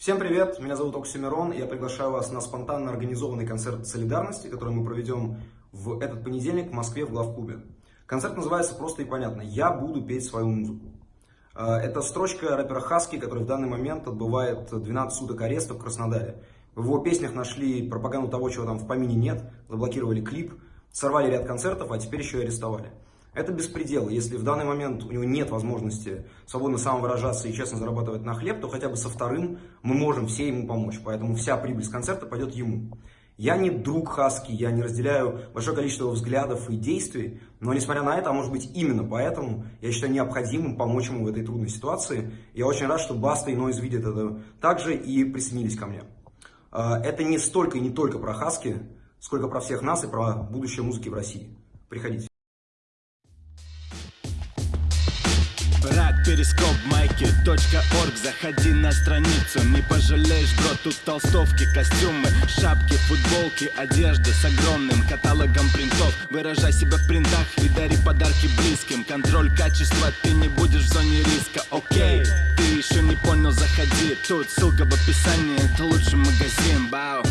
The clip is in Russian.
Всем привет, меня зовут Оксимирон, и я приглашаю вас на спонтанно организованный концерт солидарности, который мы проведем в этот понедельник в Москве в главклубе. Концерт называется просто и понятно «Я буду петь свою музыку». А, это строчка рэпера Хаски, который в данный момент отбывает 12 суток ареста в Краснодаре. В его песнях нашли пропаганду того, чего там в помине нет, заблокировали клип, сорвали ряд концертов, а теперь еще и арестовали. Это беспредел. Если в данный момент у него нет возможности свободно самовыражаться и честно зарабатывать на хлеб, то хотя бы со вторым мы можем все ему помочь. Поэтому вся прибыль с концерта пойдет ему. Я не друг Хаски, я не разделяю большое количество его взглядов и действий, но несмотря на это, а может быть именно поэтому, я считаю необходимым помочь ему в этой трудной ситуации. Я очень рад, что Баста и Нойз видят это также и присоединились ко мне. А, это не столько и не только про Хаски, сколько про всех нас и про будущее музыки в России. Приходите. Перископ майки.орг Заходи на страницу, не пожалеешь, бро Тут толстовки, костюмы, шапки, футболки Одежда с огромным каталогом принтов. Выражай себя в принтах и дари подарки близким. Контроль качества, ты не будешь в зоне риска, окей Ты еще не понял, заходи. Тут ссылка в описании, это лучший магазин, бау